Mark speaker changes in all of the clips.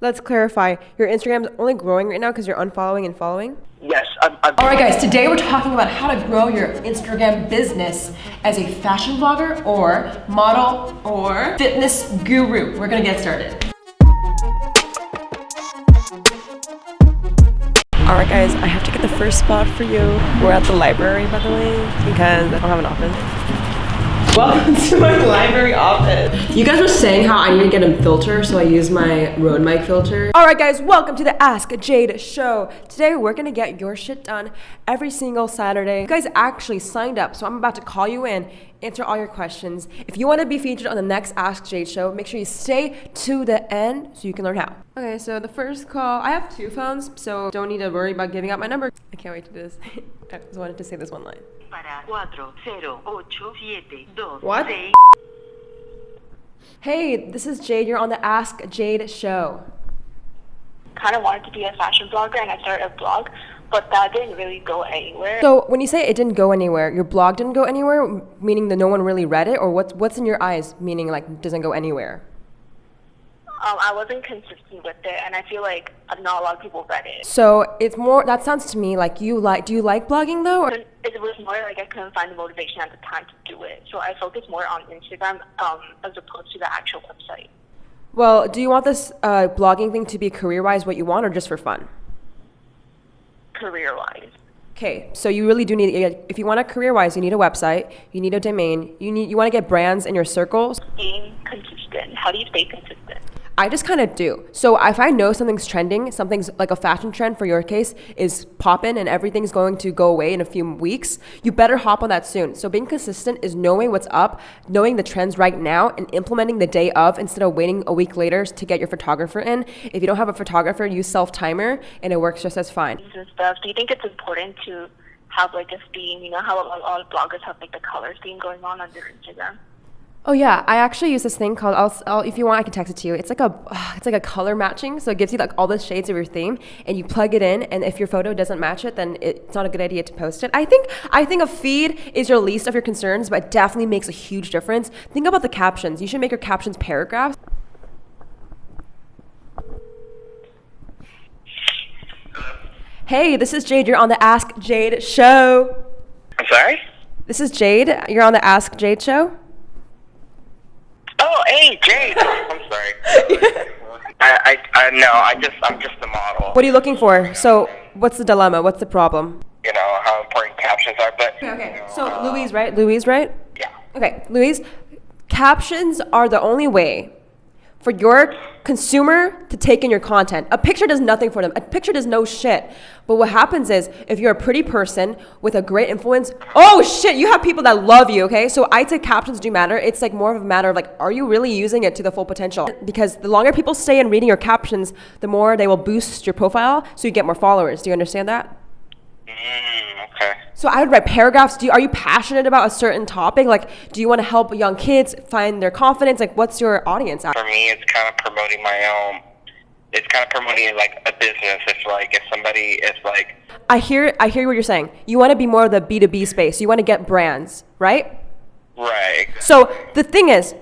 Speaker 1: Let's clarify. Your Instagram is only growing right now because you're unfollowing and following?
Speaker 2: Yes, I'm. I'm
Speaker 1: All right, guys, today we're talking about how to grow your Instagram business as a fashion blogger or model or fitness guru. We're gonna get started. All right, guys, I have to get the first spot for you. We're at the library, by the way, because I don't have an office. Welcome to my library office. You guys were saying how I need to get a filter, so I use my Rode mic filter. All right, guys, welcome to the Ask Jade show. Today, we're gonna get your shit done every single Saturday. You guys actually signed up, so I'm about to call you in, answer all your questions. If you wanna be featured on the next Ask Jade show, make sure you stay to the end so you can learn how. Okay, so the first call, I have two phones, so don't need to worry about giving out my number. I can't wait to do this. I just wanted to say this one line.
Speaker 3: Para 408726.
Speaker 1: What? Hey, this is Jade. You're on the Ask Jade show.
Speaker 4: kind of wanted to be a fashion blogger and I started a blog, but that didn't really go anywhere.
Speaker 1: So when you say it didn't go anywhere, your blog didn't go anywhere, meaning that no one really read it, or what's what's in your eyes, meaning like doesn't go anywhere?
Speaker 4: Um, I wasn't consistent with it, and I feel like not a lot of people read it.
Speaker 1: So it's more. That sounds to me like you like. Do you like blogging though? Or?
Speaker 4: It was more like I couldn't find the motivation at the time to do it, so I focused more on Instagram um, as opposed to the actual website.
Speaker 1: Well, do you want this uh, blogging thing to be career-wise what you want, or just for fun?
Speaker 4: Career-wise,
Speaker 1: Okay, so you really do need. If you want a career-wise, you need a website. You need a domain. You need. You want to get brands in your circles.
Speaker 4: being consistent. How do you stay consistent?
Speaker 1: I just kind of do. So if I know something's trending, something's like a fashion trend for your case is popping and everything's going to go away in a few weeks, you better hop on that soon. So being consistent is knowing what's up, knowing the trends right now, and implementing the day of instead of waiting a week later to get your photographer in. If you don't have a photographer, use self timer and it works just as fine.
Speaker 4: And stuff. Do you think it's important to have like a theme? You know how all bloggers have like the color theme going on on their Instagram.
Speaker 1: Oh yeah, I actually use this thing called. I'll, I'll if you want, I can text it to you. It's like a, it's like a color matching, so it gives you like all the shades of your theme, and you plug it in. And if your photo doesn't match it, then it's not a good idea to post it. I think I think a feed is your least of your concerns, but it definitely makes a huge difference. Think about the captions. You should make your captions paragraphs. Hey, this is Jade. You're on the Ask Jade show.
Speaker 2: I'm sorry.
Speaker 1: This is Jade. You're on the Ask Jade show.
Speaker 2: Hey, Jade. I'm sorry. I, I, I, no, I just, I'm just a model.
Speaker 1: What are you looking for? So, what's the dilemma? What's the problem?
Speaker 2: You know how important captions are, but.
Speaker 1: Okay, so Louise, right? Louise, right?
Speaker 2: Yeah.
Speaker 1: Okay, Louise, captions are the only way for your consumer to take in your content. A picture does nothing for them. A picture does no shit. But what happens is, if you're a pretty person with a great influence, oh shit, you have people that love you, okay? So I'd say captions do matter. It's like more of a matter of like, are you really using it to the full potential? Because the longer people stay in reading your captions, the more they will boost your profile so you get more followers. Do you understand that?
Speaker 2: Mm.
Speaker 1: So I would write paragraphs. Do you, are you passionate about a certain topic? Like, do you want to help young kids find their confidence? Like, what's your audience?
Speaker 2: For me, it's kind of promoting my own. It's kind of promoting like a business. It's like if somebody is like,
Speaker 1: I hear, I hear what you're saying. You want to be more of the B two B space. You want to get brands, right?
Speaker 2: right.
Speaker 1: So the thing is,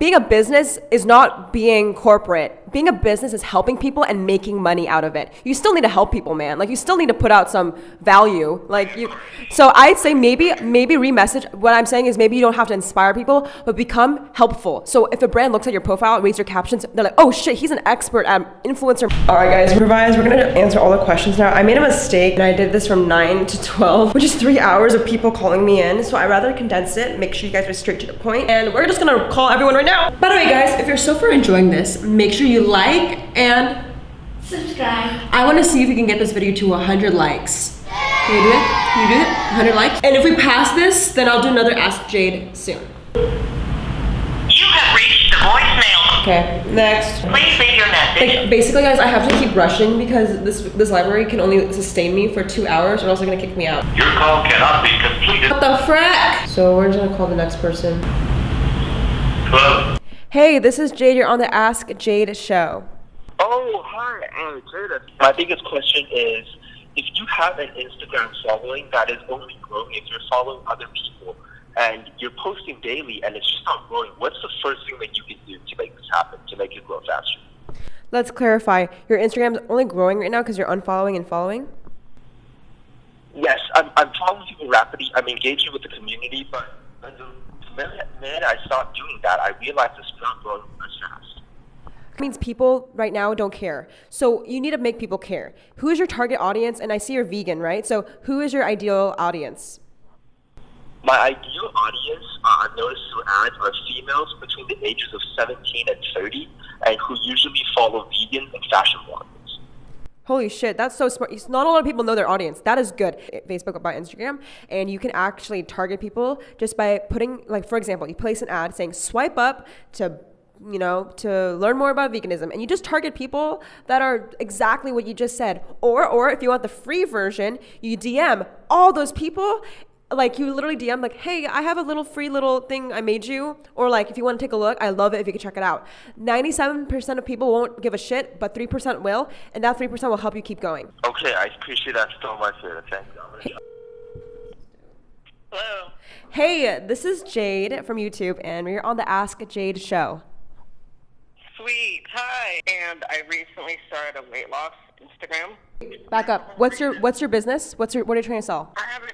Speaker 1: being a business is not being corporate. Being a business is helping people and making money out of it. You still need to help people, man. Like you still need to put out some value. Like you So I'd say maybe maybe remessage what I'm saying is maybe you don't have to inspire people, but become helpful. So if a brand looks at your profile, reads your captions, they're like, "Oh shit, he's an expert at influencer." All right, guys, revise. We're to answer all the questions now. I made a mistake and I did this from 9 to 12, which is 3 hours of people calling me in. So I rather condense it, make sure you guys are straight to the point, and we're just to call everyone right now. By the way, guys, if you're so far enjoying this, make sure you like and
Speaker 5: Subscribe.
Speaker 1: I want to see if we can get this video to 100 likes. Can you do it? Can you do it? 100 likes? And if we pass this, then I'll do another Ask Jade soon.
Speaker 3: You have reached the voicemail.
Speaker 1: Okay, next.
Speaker 3: Please leave your message.
Speaker 1: Like, basically, guys, I have to keep rushing because this this library can only sustain me for two hours, or else they're gonna kick me out.
Speaker 6: Your call cannot be completed.
Speaker 1: What the frick? So we're just gonna call the next person.
Speaker 6: Hello?
Speaker 1: Hey, this is Jade. You're on the Ask Jade show.
Speaker 2: Oh, hi, uh, Jada. My biggest question is, if you have an Instagram following that is only growing if you're following other people, and you're posting daily and it's just not growing, what's the first thing that you can do to make this happen, to make it grow faster?
Speaker 1: Let's clarify. Your Instagram's only growing right now because you're unfollowing and following.
Speaker 2: Yes, I'm, I'm following people rapidly. I'm engaging with the community, but the minute, minute I stopped doing that, I realized it's not growing as fast.
Speaker 1: It means people right now don't care. So you need to make people care. Who is your target audience? And I see you're vegan, right? So who is your ideal audience?
Speaker 2: My ideal audience, uh, I've noticed through ads, are females between the ages of 17 and 30, and who usually follow vegan and fashion bloggers.
Speaker 1: Holy shit, that's so smart. Not a lot of people know their audience. That is good. Eh, Facebook by Instagram, and you can actually target people just by putting, like, for example, you place an ad saying swipe up to you know, to learn more about veganism. And you just target people that are exactly what you just said. Or or if you want the free version, you DM all those people like you literally DM like, hey, I have a little free little thing I made you, or like if you want to take a look, I love it if you can check it out. Ninety-seven percent of people won't give a shit, but three percent will, and that three percent will help you keep going.
Speaker 2: Okay, I appreciate that so much, Sarah. Thank you.
Speaker 3: Hello.
Speaker 1: Hey, this is Jade from YouTube, and we're on the Ask Jade show.
Speaker 3: Sweet. Hi. And I recently started a weight loss Instagram.
Speaker 1: Back up. What's your What's your business? What's your What are you trying to sell?
Speaker 3: I haven't.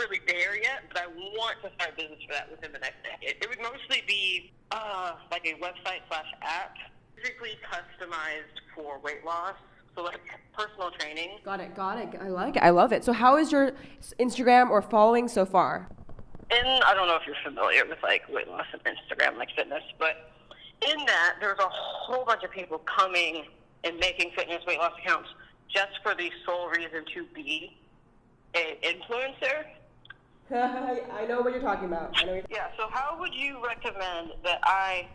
Speaker 3: Really there yet, but I want to start a business for that within the next decade. It would mostly be uh, like a website slash app, physically customized for weight loss. So like personal training.
Speaker 1: Got it. Got it. I like it. I love it. So, how is your Instagram or following so far?
Speaker 3: And I don't know if you're familiar with like weight loss and Instagram, like fitness, but in that there's a whole bunch of people coming and making fitness weight loss accounts just for the sole reason to be an influencer.
Speaker 1: I know what you're talking about. I know. You're-
Speaker 3: Yeah, so how would you recommend that I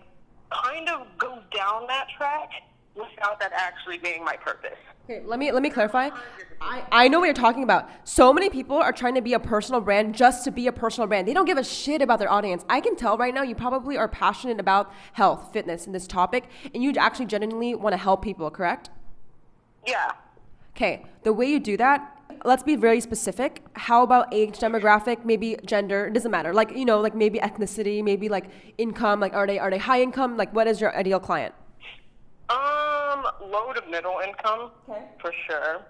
Speaker 3: kind of go down that track without that actually being my purpose?
Speaker 1: Okay, let me let me clarify. I, I know what you're talking about. So many people are trying to be a personal brand just to be a personal brand. They don't give a shit about their audience. I can tell right now you probably are passionate about health, fitness, and this topic, and you actually genuinely want to help people, correct?
Speaker 3: Yeah.
Speaker 1: Okay, the way you do that, let's be very specific. How about age demographic, maybe gender, it doesn't matter. Like, you know, like maybe ethnicity, maybe like income, like are they are they high income? Like what is your ideal client?
Speaker 3: Um, low to middle income.
Speaker 1: Okay.
Speaker 3: For sure.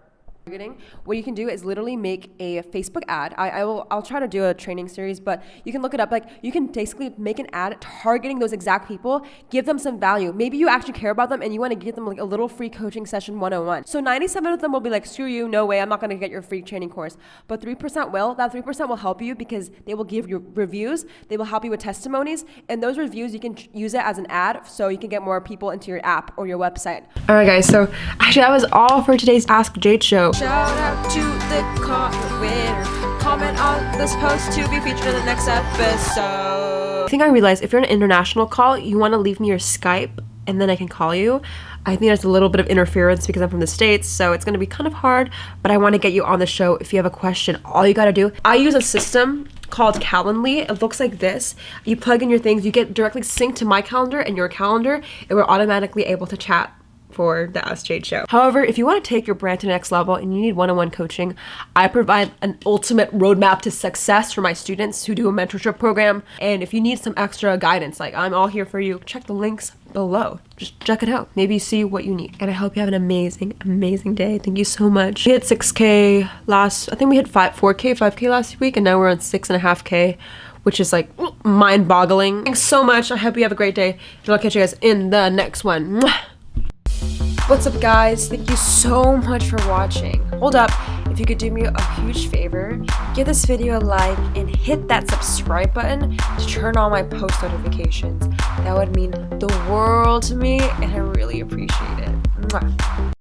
Speaker 1: Targeting what you can do is literally make a facebook ad. I, I will i'll try to do a training series but you can look it up. Like you can basically make an ad targeting those exact people give them some value. Maybe you actually care about them and you want to give them like a little free coaching session 101 so 97 of them will be like screw you no way i'm not going to get your free training course. But 3% will. That 3% will help you because they will give you reviews they will help you with testimonies and those reviews you can use it as an ad so you can get more people into your app or your website. All right guys so actually that was all for today's ask jade show Shout out to the comment winner. Comment on this post to be featured in the next episode. I think I realized if you're an international call, you want to leave me your Skype and then I can call you. I think there's a little bit of interference because I'm from the States, so it's going to be kind of hard, but I want to get you on the show if you have a question. All you got to do, I use a system called Calendly. It looks like this. You plug in your things, you get directly synced to my calendar and your calendar, and we're automatically able to chat for the Ask Jade show. However, if you want to take your brand to the next level and you need one-on-one coaching, I provide an ultimate roadmap to success for my students who do a mentorship program. And if you need some extra guidance, like I'm all here for you, check the links below. Just check it out. Maybe see what you need. And I hope you have an amazing, amazing day. Thank you so much. We hit 6K last, I think we hit 5, 4K, 5K last week, and now we're on 6.5K which is like mind boggling. Thanks so much. I hope you have a great day. And I'll catch you guys in the next one. What's up, guys? Thank you so much for watching. Hold up, if you could do me a huge favor, give this video a like and hit that subscribe button to turn on my post notifications. That would mean the world to me, and I really appreciate it. Mwah.